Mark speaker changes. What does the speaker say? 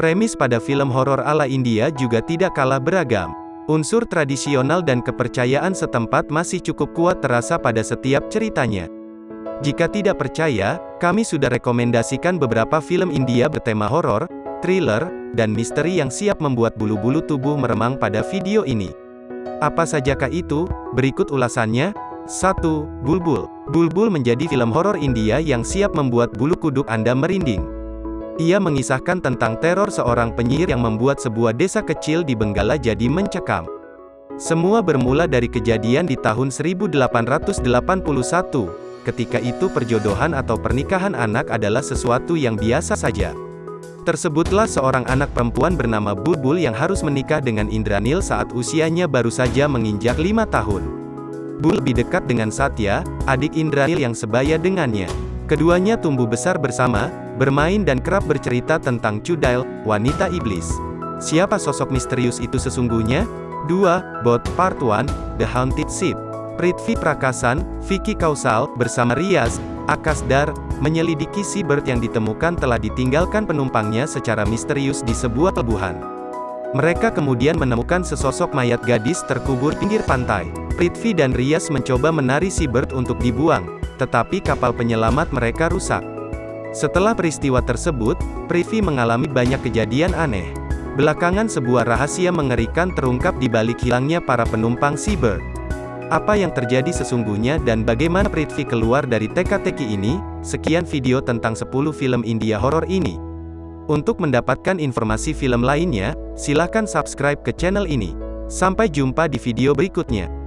Speaker 1: Premis pada film horor ala India juga tidak kalah beragam. Unsur tradisional dan kepercayaan setempat masih cukup kuat terasa pada setiap ceritanya. Jika tidak percaya, kami sudah rekomendasikan beberapa film India bertema horor, thriller, dan misteri yang siap membuat bulu-bulu tubuh meremang pada video ini. Apa sajakah itu? Berikut ulasannya. 1. Bulbul. Bulbul menjadi film horor India yang siap membuat bulu kuduk Anda merinding. Ia mengisahkan tentang teror seorang penyihir yang membuat sebuah desa kecil di Benggala jadi mencekam. Semua bermula dari kejadian di tahun 1881. Ketika itu perjodohan atau pernikahan anak adalah sesuatu yang biasa saja. Tersebutlah seorang anak perempuan bernama Bulbul yang harus menikah dengan Indranil saat usianya baru saja menginjak lima tahun. Bul lebih dekat dengan Satya, adik Indranil yang sebaya dengannya. Keduanya tumbuh besar bersama, bermain dan kerap bercerita tentang Cudail, wanita iblis. Siapa sosok misterius itu sesungguhnya? 2. Bot Part 1, The Haunted Ship. Prithvi Prakasan, Vicky Kausal, bersama Riaz, Akasdar, menyelidiki seabird yang ditemukan telah ditinggalkan penumpangnya secara misterius di sebuah pelabuhan. Mereka kemudian menemukan sesosok mayat gadis terkubur pinggir pantai. Prithvi dan Rias mencoba menari seabird untuk dibuang, tetapi kapal penyelamat mereka rusak. Setelah peristiwa tersebut, Prithvi mengalami banyak kejadian aneh. Belakangan sebuah rahasia mengerikan terungkap di balik hilangnya para penumpang seabird. Apa yang terjadi sesungguhnya dan bagaimana Prithvi keluar dari teka-teki ini? Sekian video tentang 10 film India horor ini. Untuk mendapatkan informasi film lainnya, silakan subscribe ke channel ini. Sampai jumpa di video berikutnya.